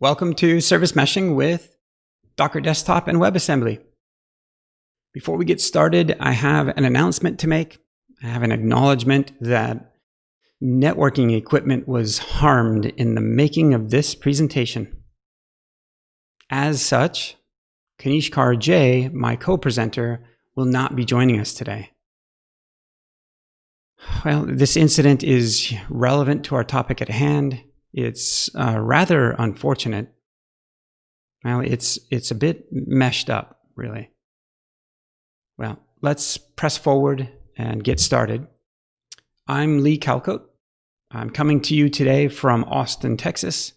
Welcome to Service Meshing with Docker Desktop and WebAssembly. Before we get started, I have an announcement to make. I have an acknowledgement that networking equipment was harmed in the making of this presentation. As such, Kanishkar J, my co-presenter, will not be joining us today. Well, this incident is relevant to our topic at hand it's uh, rather unfortunate. Well, it's it's a bit meshed up, really. Well, let's press forward and get started. I'm Lee Calcote. I'm coming to you today from Austin, Texas.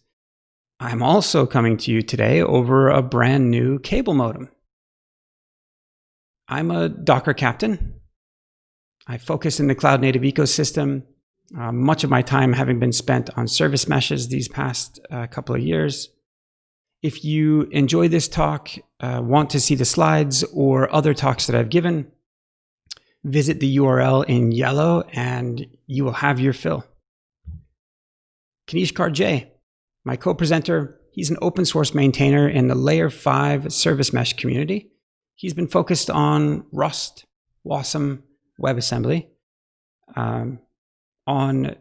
I'm also coming to you today over a brand new cable modem. I'm a Docker captain. I focus in the cloud native ecosystem uh, much of my time having been spent on service meshes these past uh, couple of years. If you enjoy this talk, uh, want to see the slides or other talks that I've given, visit the URL in yellow and you will have your fill. Kanishkar J, my co-presenter, he's an open source maintainer in the layer 5 service mesh community. He's been focused on Rust, Wasm, WebAssembly. Um, on,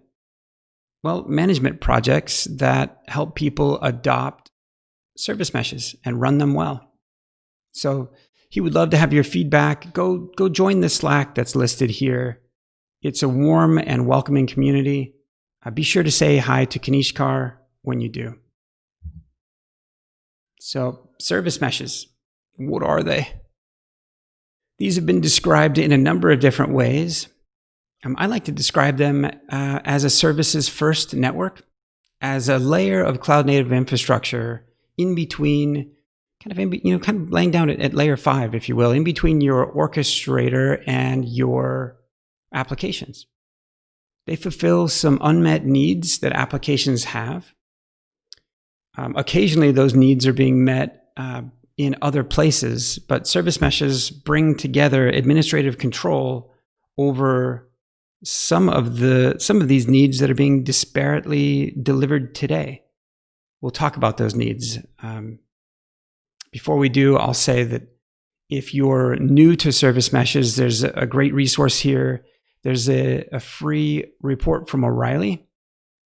well, management projects that help people adopt service meshes and run them well. So he would love to have your feedback. Go, go join the Slack that's listed here. It's a warm and welcoming community. Uh, be sure to say hi to Kanishkar when you do. So service meshes, what are they? These have been described in a number of different ways. Um, I like to describe them uh, as a services first network, as a layer of cloud native infrastructure in between, kind of, in, you know, kind of laying down at, at layer five, if you will, in between your orchestrator and your applications. They fulfill some unmet needs that applications have. Um, occasionally, those needs are being met uh, in other places, but service meshes bring together administrative control over some of the some of these needs that are being disparately delivered today. We'll talk about those needs. Um, before we do, I'll say that if you're new to service meshes, there's a great resource here. There's a, a free report from O'Reilly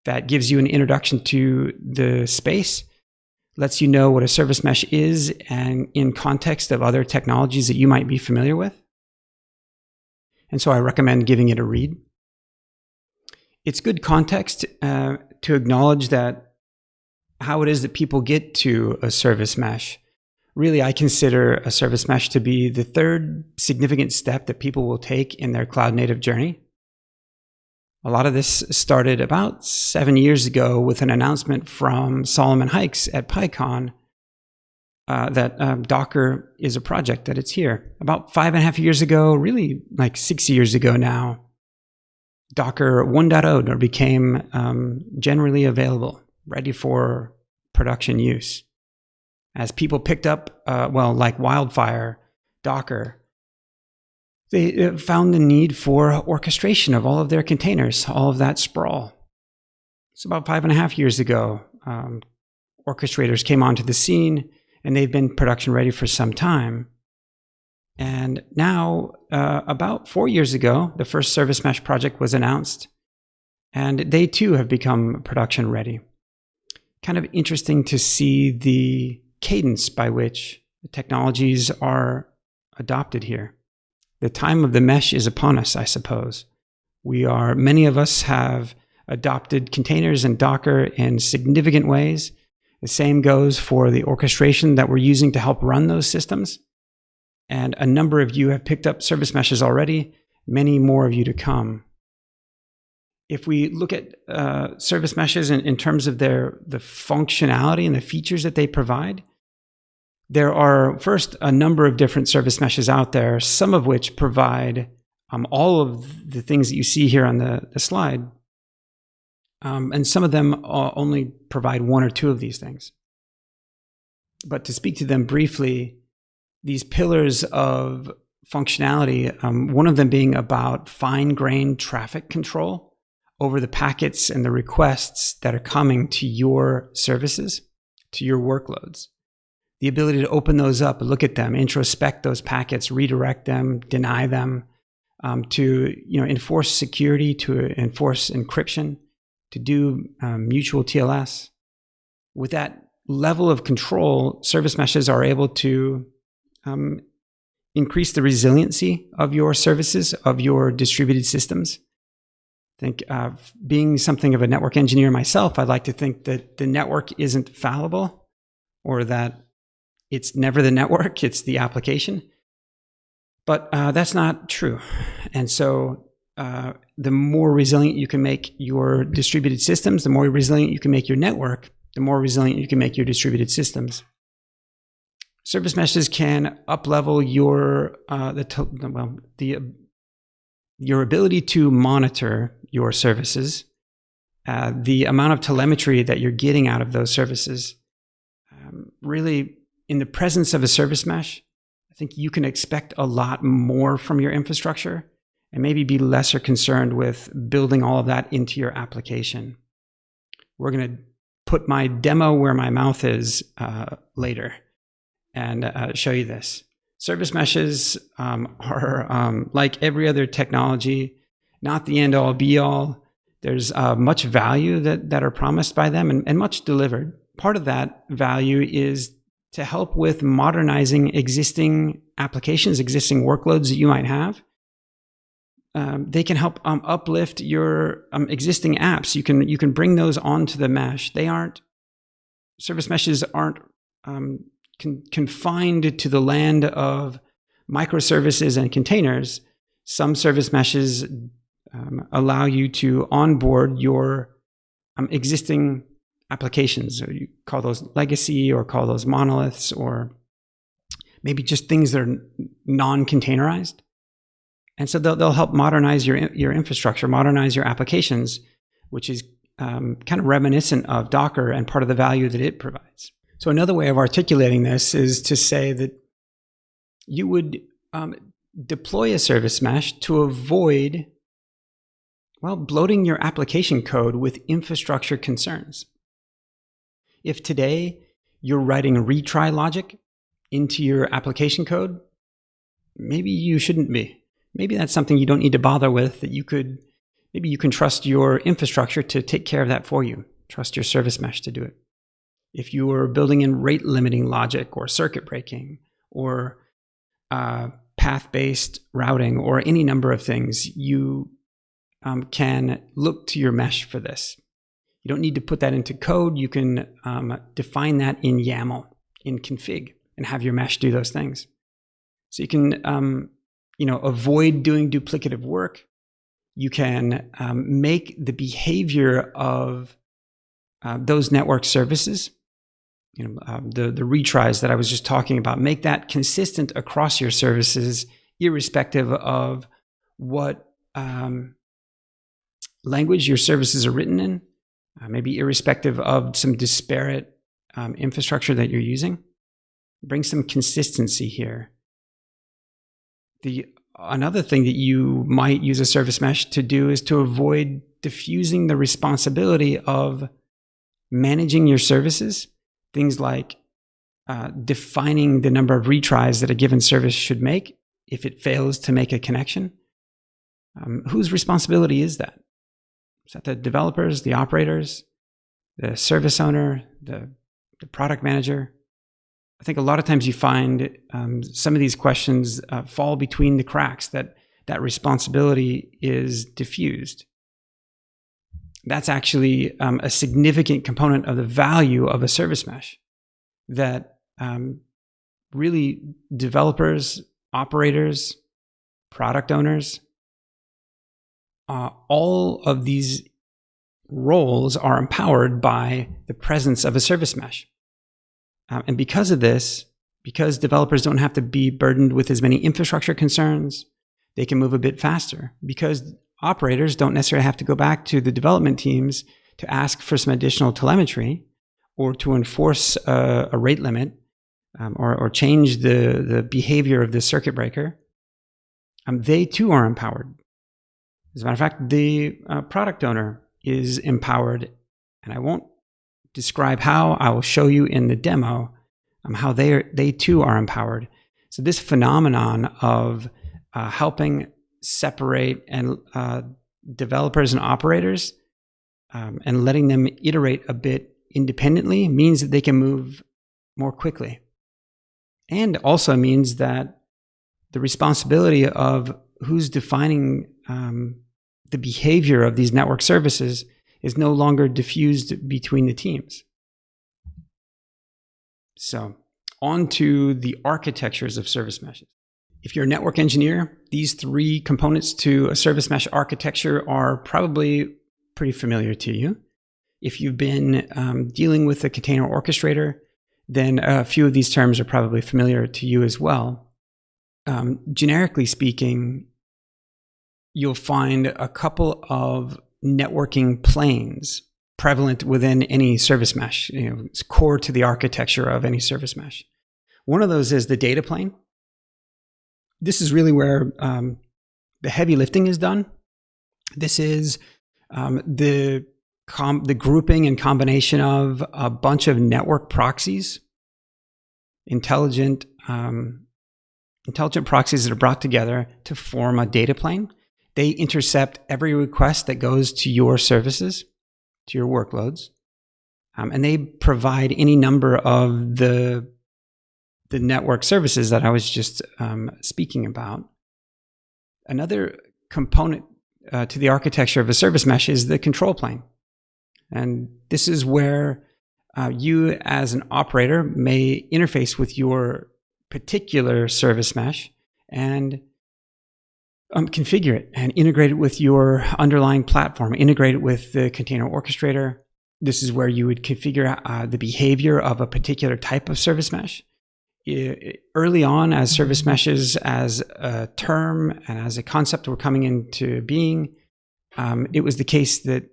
that gives you an introduction to the space, lets you know what a service mesh is and in context of other technologies that you might be familiar with. And so I recommend giving it a read. It's good context uh, to acknowledge that how it is that people get to a service mesh. Really, I consider a service mesh to be the third significant step that people will take in their cloud native journey. A lot of this started about seven years ago with an announcement from Solomon Hykes at PyCon uh, that um, Docker is a project, that it's here. About five and a half years ago, really like six years ago now, Docker 1.0 became um, generally available, ready for production use. As people picked up, uh, well, like wildfire, Docker, they uh, found the need for orchestration of all of their containers, all of that sprawl. It's about five and a half years ago. Um, orchestrators came onto the scene and they've been production ready for some time. And now, uh, about four years ago, the first Service Mesh project was announced, and they too have become production ready. Kind of interesting to see the cadence by which the technologies are adopted here. The time of the mesh is upon us, I suppose. We are, many of us have adopted containers and Docker in significant ways the same goes for the orchestration that we're using to help run those systems. And a number of you have picked up service meshes already, many more of you to come. If we look at uh, service meshes in, in terms of their the functionality and the features that they provide, there are first a number of different service meshes out there, some of which provide um, all of the things that you see here on the, the slide um, and some of them only provide one or two of these things. But to speak to them briefly, these pillars of functionality, um, one of them being about fine grained traffic control over the packets and the requests that are coming to your services, to your workloads. The ability to open those up, look at them, introspect those packets, redirect them, deny them, um, to you know enforce security, to enforce encryption, to do um, mutual TLS. With that level of control, service meshes are able to um, increase the resiliency of your services, of your distributed systems. I think uh, being something of a network engineer myself, I'd like to think that the network isn't fallible or that it's never the network, it's the application. But uh, that's not true. And so uh, the more resilient you can make your distributed systems, the more resilient you can make your network, the more resilient you can make your distributed systems. Service meshes can uplevel your uh, the well the your ability to monitor your services, uh, the amount of telemetry that you're getting out of those services. Um, really, in the presence of a service mesh, I think you can expect a lot more from your infrastructure and maybe be lesser concerned with building all of that into your application. We're going to put my demo where my mouth is uh, later and uh, show you this. Service meshes um, are um, like every other technology, not the end all be all. There's uh, much value that, that are promised by them and, and much delivered. Part of that value is to help with modernizing existing applications, existing workloads that you might have. Um, they can help um, uplift your um, existing apps. You can you can bring those onto the mesh. They aren't service meshes aren't um, con confined to the land of microservices and containers, some service meshes um, allow you to onboard your um, existing applications. So you call those legacy or call those monoliths or maybe just things that are non-containerized. And so they'll, they'll help modernize your, your infrastructure, modernize your applications, which is um, kind of reminiscent of Docker and part of the value that it provides. So another way of articulating this is to say that you would um, deploy a service mesh to avoid, well, bloating your application code with infrastructure concerns. If today you're writing retry logic into your application code, maybe you shouldn't be. Maybe that's something you don't need to bother with that you could, maybe you can trust your infrastructure to take care of that for you. Trust your service mesh to do it if you were building in rate limiting logic or circuit breaking or uh, path based routing or any number of things, you um, can look to your mesh for this. You don't need to put that into code. You can um, define that in YAML, in config, and have your mesh do those things. So you can, um, you know, avoid doing duplicative work. You can um, make the behavior of uh, those network services you know, um, the, the retries that I was just talking about, make that consistent across your services, irrespective of what um, language your services are written in, uh, maybe irrespective of some disparate um, infrastructure that you're using. Bring some consistency here. The another thing that you might use a service mesh to do is to avoid diffusing the responsibility of managing your services things like uh, defining the number of retries that a given service should make if it fails to make a connection. Um, whose responsibility is that? Is that the developers, the operators, the service owner, the, the product manager? I think a lot of times you find um, some of these questions uh, fall between the cracks, that that responsibility is diffused that's actually um, a significant component of the value of a service mesh that um, really developers, operators, product owners, uh, all of these roles are empowered by the presence of a service mesh. Um, and because of this, because developers don't have to be burdened with as many infrastructure concerns, they can move a bit faster. Because operators don't necessarily have to go back to the development teams to ask for some additional telemetry or to enforce a, a rate limit um, or, or, change the, the behavior of the circuit breaker. Um, they too are empowered. As a matter of fact, the uh, product owner is empowered, and I won't describe how, I will show you in the demo um, how they, are, they too are empowered. So this phenomenon of uh, helping separate and uh, developers and operators um, and letting them iterate a bit independently means that they can move more quickly. And also means that the responsibility of who's defining um, the behavior of these network services is no longer diffused between the teams. So, on to the architectures of service meshes. If you're a network engineer, these three components to a service mesh architecture are probably pretty familiar to you. If you've been um, dealing with a container orchestrator, then a few of these terms are probably familiar to you as well. Um, generically speaking, you'll find a couple of networking planes prevalent within any service mesh. You know, it's core to the architecture of any service mesh. One of those is the data plane. This is really where um, the heavy lifting is done. This is um, the the grouping and combination of a bunch of network proxies, intelligent um, intelligent proxies that are brought together to form a data plane. They intercept every request that goes to your services, to your workloads, um, and they provide any number of the the network services that I was just um, speaking about. Another component uh, to the architecture of a service mesh is the control plane. And this is where uh, you, as an operator, may interface with your particular service mesh and um, configure it and integrate it with your underlying platform, integrate it with the container orchestrator. This is where you would configure uh, the behavior of a particular type of service mesh. Early on, as service meshes as a term and as a concept were coming into being, um, it was the case that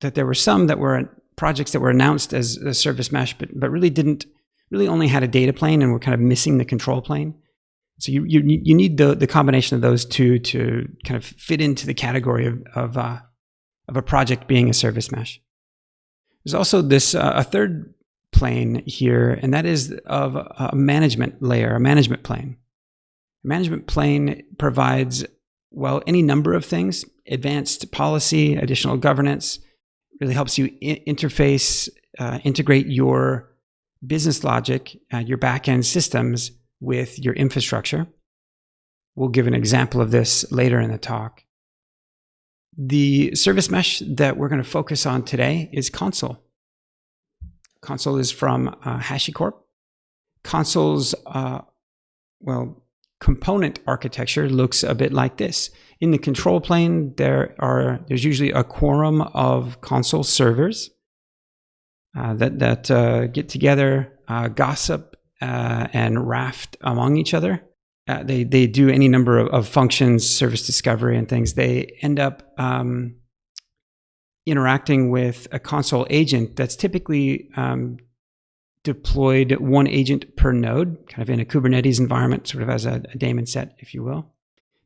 that there were some that were projects that were announced as a service mesh, but but really didn't really only had a data plane and were kind of missing the control plane. So you, you, you need the, the combination of those two to kind of fit into the category of, of, uh, of a project being a service mesh. There's also this, uh, a third plane here, and that is of a management layer, a management plane. A management plane provides, well, any number of things, advanced policy, additional governance, really helps you interface, uh, integrate your business logic, uh, your backend systems with your infrastructure. We'll give an example of this later in the talk. The service mesh that we're going to focus on today is Consul. Consul is from uh, HashiCorp. Consul's, uh, well, component architecture looks a bit like this. In the control plane, there are there's usually a quorum of Consul servers uh, that that uh, get together, uh, gossip, uh, and raft among each other. Uh, they they do any number of, of, functions, service discovery, and things. They end up um, interacting with a Consul agent that's typically um, deployed one agent per node, kind of in a Kubernetes environment, sort of as a, a daemon set, if you will.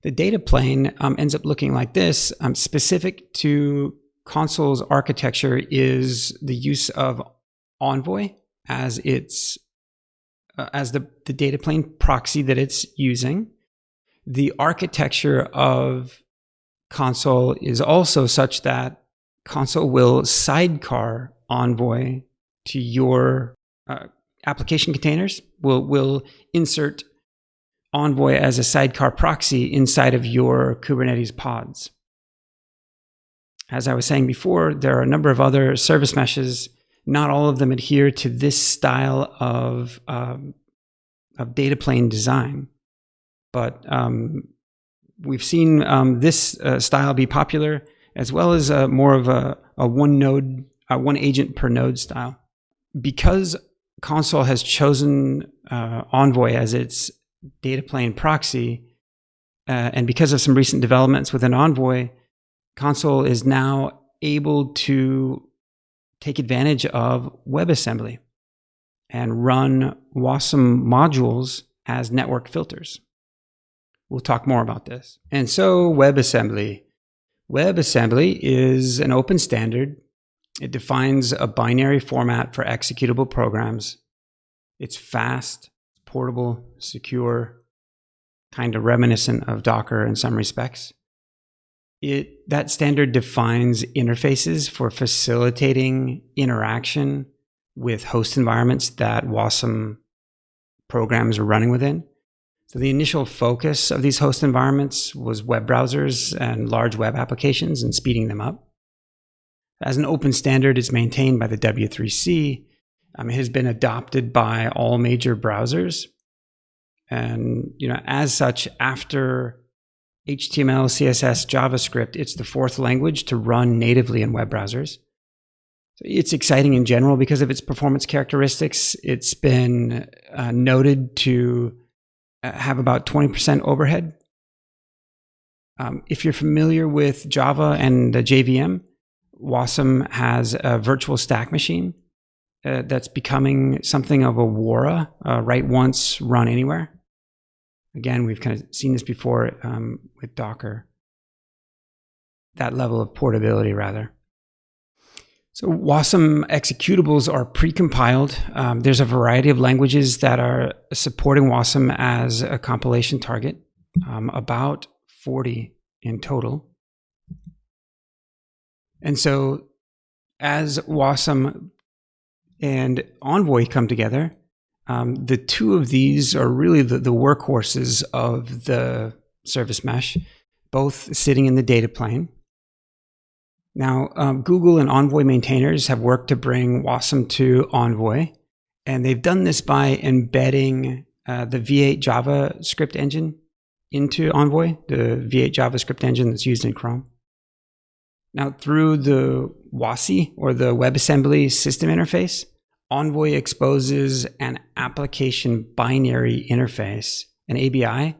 The data plane um, ends up looking like this. Um, specific to Consul's architecture is the use of Envoy as its uh, as the, the data plane proxy that it's using. The architecture of Consul is also such that Consul will sidecar Envoy to your uh, application containers. Will will insert Envoy as a sidecar proxy inside of your Kubernetes pods. As I was saying before, there are a number of other service meshes. Not all of them adhere to this style of, um, of data plane design. But um, we've seen um, this uh, style be popular, as well as uh, more of a, a one node, uh, one agent per node style. Because Consul has chosen uh, Envoy as its data plane proxy, uh, and because of some recent developments within Envoy, Consul is now able to take advantage of WebAssembly and run WASM modules as network filters. We'll talk more about this. And so WebAssembly. WebAssembly is an open standard It defines a binary format for executable programs. It's fast, portable, secure, kind of reminiscent of Docker in some respects. It, that standard defines interfaces for facilitating interaction with host environments that Wasm programs are running within. So the initial focus of these host environments was web browsers and large web applications and speeding them up. As an open standard, it's maintained by the W3C. Um, it has been adopted by all major browsers. And, you know, as such, after HTML, CSS, JavaScript, it's the fourth language to run natively in web browsers. It's exciting in general because of its performance characteristics. It's been uh, noted to uh, have about 20% overhead. Um, if you're familiar with Java and the JVM, Wasm has a virtual stack machine uh, that's becoming something of a WORA, uh, write once, run anywhere. Again, we've kind of seen this before um, with Docker. That level of portability, rather. So Wasm executables are precompiled. Um, there's a variety of languages that are supporting Wasm as a compilation target, um, about 40 in total. And so as Wasm and Envoy come together, um, the two of these are really the, the workhorses of the service mesh, both sitting in the data plane. Now, um, Google and Envoy maintainers have worked to bring Wasm to Envoy, and they've done this by embedding uh, the V8 JavaScript engine into Envoy, the V8 JavaScript engine that's used in Chrome. Now, through the WASI or the WebAssembly system interface, Envoy exposes an application binary interface, an ABI,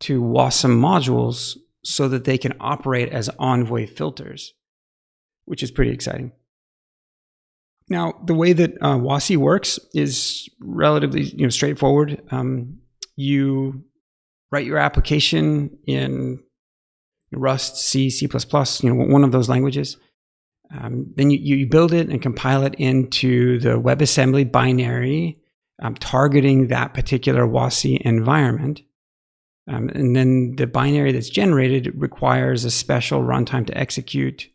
to Wasm modules so that they can operate as Envoy filters, which is pretty exciting. Now, the way that uh, WASI works is relatively you know, straightforward. Um, you write your application in Rust, C, C++, you know, one of those languages. Um, then you, you build it and compile it into the WebAssembly binary, um, targeting that particular WASI environment. Um, and then the binary that's generated requires a special runtime to execute.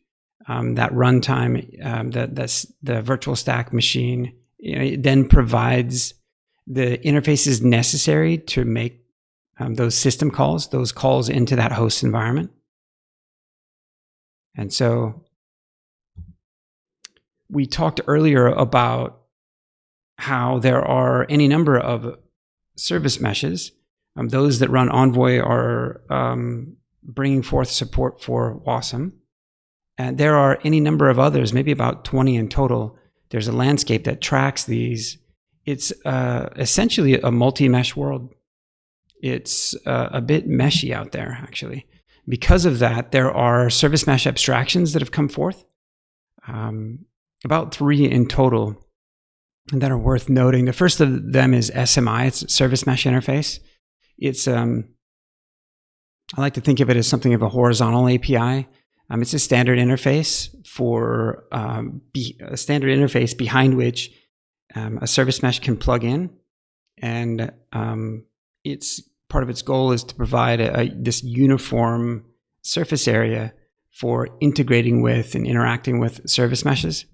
Um, that runtime, um, that, that's the virtual stack machine, you know, then provides the interfaces necessary to make um, those system calls, those calls into that host environment. And so we talked earlier about how there are any number of service meshes. Um, those that run Envoy are um, bringing forth support for Wasm. And there are any number of others, maybe about 20 in total. There's a landscape that tracks these. It's uh, essentially a multi mesh world. It's uh, a bit meshy out there, actually. Because of that, there are service mesh abstractions that have come forth, um, about three in total that are worth noting. The first of them is SMI, it's Service Mesh Interface. It's, um, I like to think of it as something of a horizontal API. Um, it's a standard interface for um, a standard interface behind which um, a service mesh can plug in. And um, it's part of its goal is to provide a, a, this uniform surface area for integrating with and interacting with service meshes.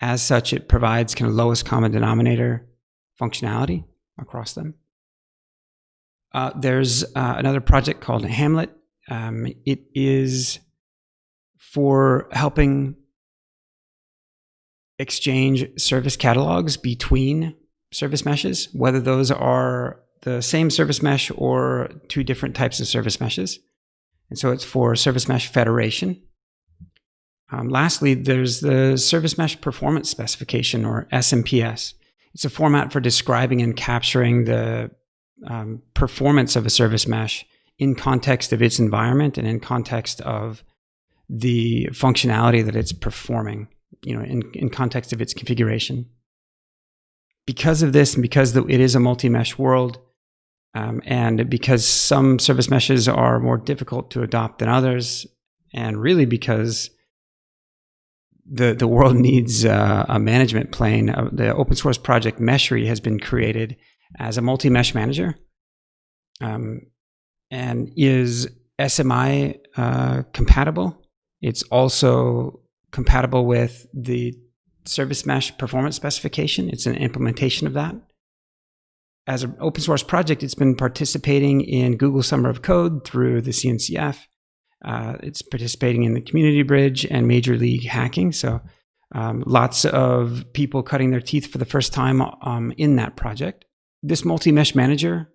As such, it provides kind of lowest common denominator functionality across them. Uh, there's uh, another project called Hamlet. Um, it is for helping exchange service catalogs between service meshes, whether those are the same service mesh or two different types of service meshes. And so it's for service mesh federation. Um, lastly, there's the service mesh performance specification or SMPS. It's a format for describing and capturing the um, performance of a service mesh in context of its environment and in context of the functionality that it's performing, you know, in, in context of its configuration. Because of this and because it is a multi-mesh world, um, and because some service meshes are more difficult to adopt than others, and really because the, the world needs uh, a management plane. Uh, the open source project Meshery has been created as a multi mesh manager um, and is SMI uh, compatible. It's also compatible with the service mesh performance specification. It's an implementation of that. As an open source project, it's been participating in Google Summer of Code through the CNCF. Uh, it's participating in the Community Bridge and Major League Hacking. So, um, lots of people cutting their teeth for the first time um, in that project. This multi mesh manager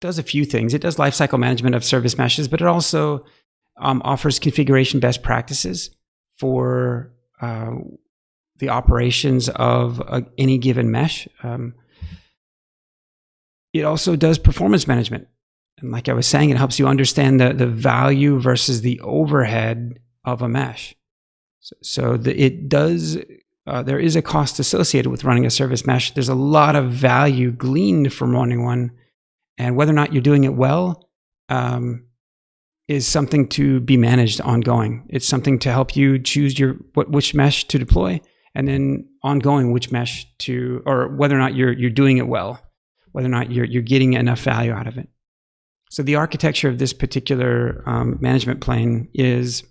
does a few things. It does lifecycle management of service meshes, but it also um, offers configuration best practices for uh, the operations of uh, any given mesh. Um, it also does performance management. And like I was saying, it helps you understand the, the value versus the overhead of a mesh. So, so the, it does, uh, there is a cost associated with running a service mesh. There's a lot of value gleaned from running one. And whether or not you're doing it well um, is something to be managed ongoing. It's something to help you choose your what which mesh to deploy, and then ongoing which mesh to, or whether or not you're you're doing it well, whether or not you're you're getting enough value out of it. So the architecture of this particular um, management plane is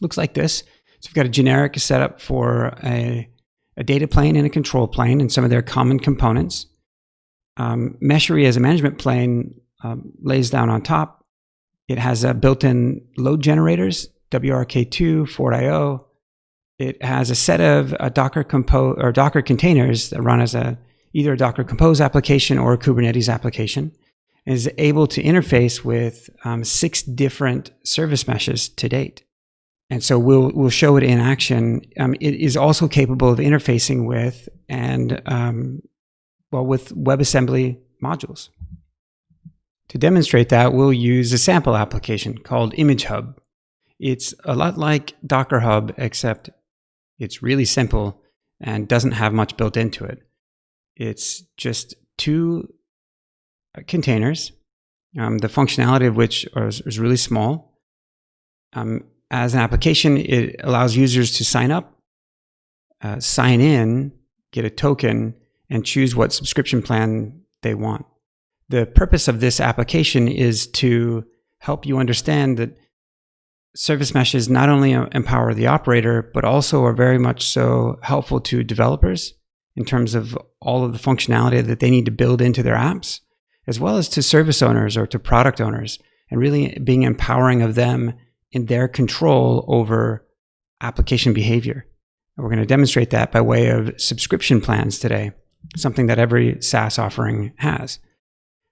looks like this. So we've got a generic setup for a, a data plane and a control plane and some of their common components. Um, Meshery as a management plane um, lays down on top. It has a built-in load generators, WRK2, FortIO. It has a set of uh, Docker compose or Docker containers that run as a either a Docker Compose application or a Kubernetes application is able to interface with um, six different service meshes to date. And so we'll, we'll show it in action. Um, it is also capable of interfacing with and, um, well, with WebAssembly modules. To demonstrate that, we'll use a sample application called Image Hub. It's a lot like Docker Hub, except it's really simple and doesn't have much built into it. It's just two containers, um, the functionality of which is, is really small. Um, as an application, it allows users to sign up, uh, sign in, get a token, and choose what subscription plan they want. The purpose of this application is to help you understand that service meshes not only empower the operator, but also are very much so helpful to developers in terms of all of the functionality that they need to build into their apps as well as to service owners or to product owners, and really being empowering of them in their control over application behavior. And we're going to demonstrate that by way of subscription plans today, something that every SaaS offering has.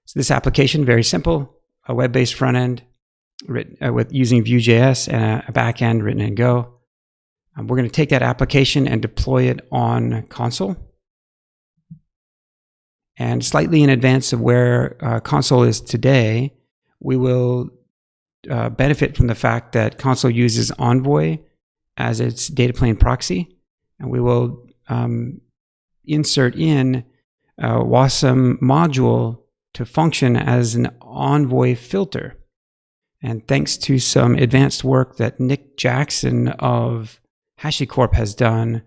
So this application, very simple, a web-based front end written, uh, with using Vue.js and a, a back end written in Go. Um, we're going to take that application and deploy it on Consul. And slightly in advance of where uh, Consul is today, we will uh, benefit from the fact that Consul uses Envoy as its data plane proxy. And we will um, insert in a WASM module to function as an Envoy filter. And thanks to some advanced work that Nick Jackson of HashiCorp has done,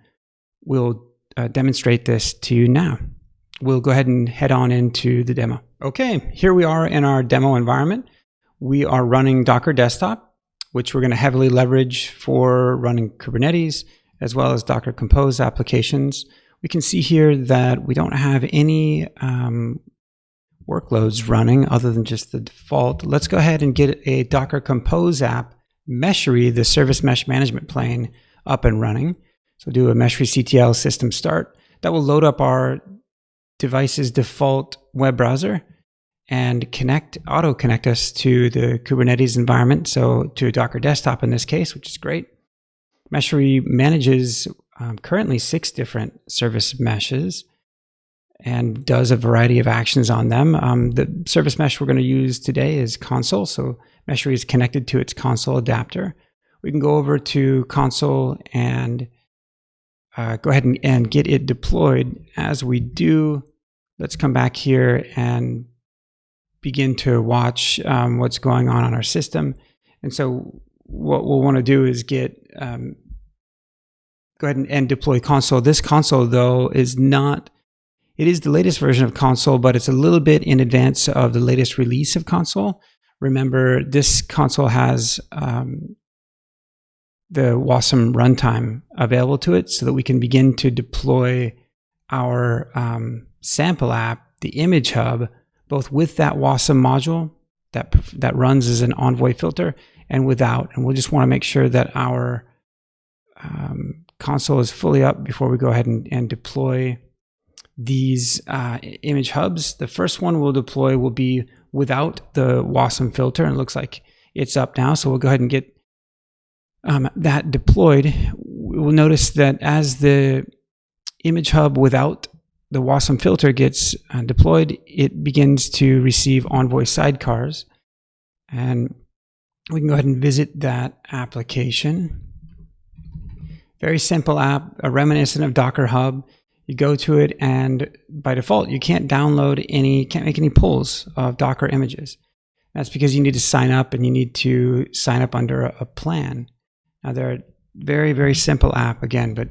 we'll uh, demonstrate this to you now we'll go ahead and head on into the demo. Okay, here we are in our demo environment. We are running Docker Desktop, which we're going to heavily leverage for running Kubernetes, as well as Docker Compose applications. We can see here that we don't have any um, workloads running other than just the default. Let's go ahead and get a Docker Compose app, Meshery, the service mesh management plane, up and running. So do a Meshery CTL system start. That will load up our device's default web browser and connect, auto connect us to the Kubernetes environment. So to a Docker desktop in this case, which is great. Meshery manages um, currently six different service meshes and does a variety of actions on them. Um, the service mesh we're going to use today is Consul. So Meshery is connected to its Consul adapter. We can go over to Consul and uh, go ahead and, and get it deployed. As we do, let's come back here and begin to watch um, what's going on on our system. And so what we'll want to do is get um, go ahead and, and deploy Consul. This Consul though, is not, it is the latest version of Consul, but it's a little bit in advance of the latest release of Consul. Remember, this Consul has um, the Wasm runtime available to it so that we can begin to deploy our um, sample app, the image hub, both with that Wasm module that, that runs as an Envoy filter and without. And we'll just want to make sure that our um, Consul is fully up before we go ahead and, and deploy these uh, image hubs. The first one we'll deploy will be without the Wasm filter. And it looks like it's up now. So we'll go ahead and get um, that deployed. We'll notice that as the image hub without the Wasm filter gets uh, deployed, it begins to receive Envoy sidecars. And we can go ahead and visit that application. Very simple app, a reminiscent of Docker Hub. You go to it and by default, you can't download any, can't make any pulls of Docker images. That's because you need to sign up and you need to sign up under a, a plan. Now they're a very, very simple app again, but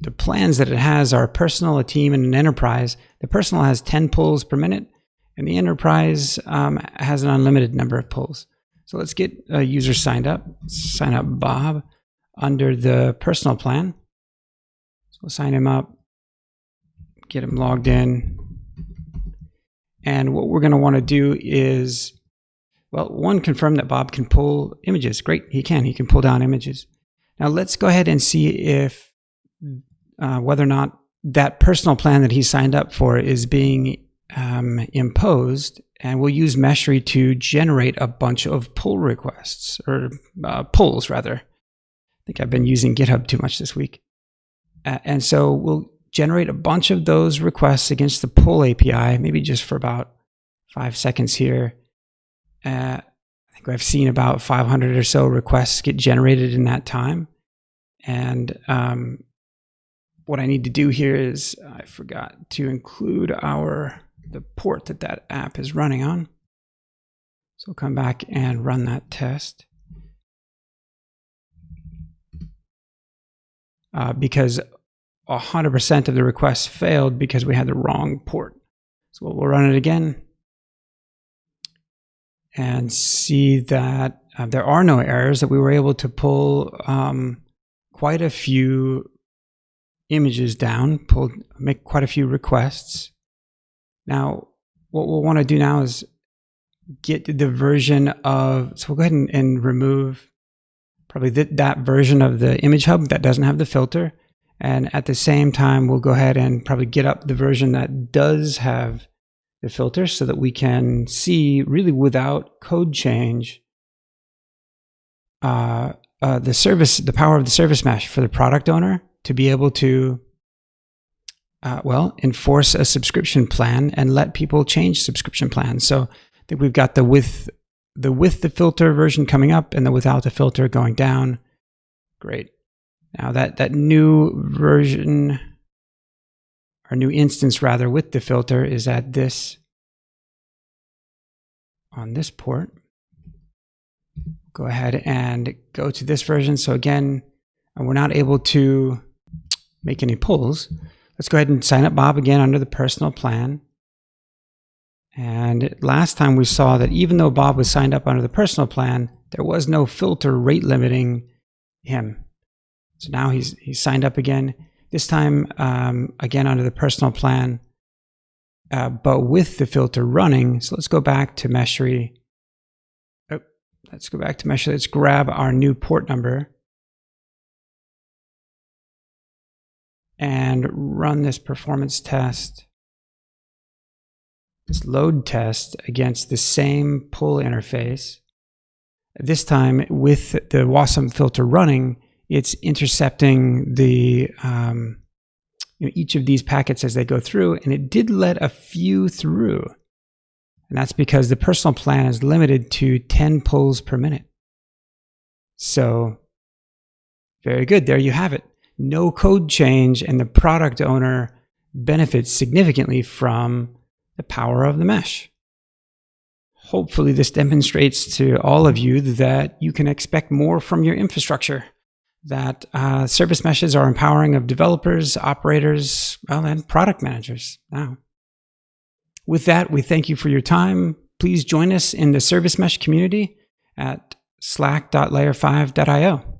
the plans that it has are personal, a team, and an enterprise. The personal has 10 pulls per minute, and the enterprise um, has an unlimited number of pulls. So let's get a user signed up. Sign up Bob under the personal plan. So we'll sign him up, get him logged in. And what we're going to want to do is, well, one, confirm that Bob can pull images. Great, he can. He can pull down images. Now let's go ahead and see if uh, whether or not that personal plan that he signed up for is being um, imposed. And we'll use Meshery to generate a bunch of pull requests or uh, pulls rather. I think I've been using GitHub too much this week. Uh, and so we'll generate a bunch of those requests against the pull API, maybe just for about five seconds here. Uh, I think I've seen about 500 or so requests get generated in that time. And um, what I need to do here is I forgot to include our the port that that app is running on. So we'll come back and run that test. Uh, because 100% of the requests failed because we had the wrong port. So we'll run it again and see that uh, there are no errors, that we were able to pull um, quite a few images down, pull, make quite a few requests. Now, what we'll want to do now is get the version of, so we'll go ahead and, and remove probably th that version of the image hub that doesn't have the filter. And at the same time, we'll go ahead and probably get up the version that does have the filter so that we can see really without code change uh, uh, the service, the power of the service mesh for the product owner to be able to, uh, well, enforce a subscription plan and let people change subscription plans. So I think we've got the with the with the filter version coming up and the without the filter going down. Great. Now that that new version our new instance rather with the filter is at this on this port go ahead and go to this version. So again, we're not able to make any pulls. Let's go ahead and sign up Bob again under the personal plan. And last time we saw that even though Bob was signed up under the personal plan, there was no filter rate limiting him. So now he's, he's signed up again, this time um, again under the personal plan, uh, but with the filter running. So let's go back to Meshery Let's go back to Mesh. Let's grab our new port number and run this performance test, this load test against the same pull interface. This time with the Wasm filter running, it's intercepting the um, you know, each of these packets as they go through, and it did let a few through. And that's because the personal plan is limited to 10 pulls per minute. So very good. There you have it. No code change and the product owner benefits significantly from the power of the mesh. Hopefully this demonstrates to all of you that you can expect more from your infrastructure. that uh, service meshes are empowering of developers, operators, well, and product managers now. With that, we thank you for your time. Please join us in the service mesh community at slack.layer5.io.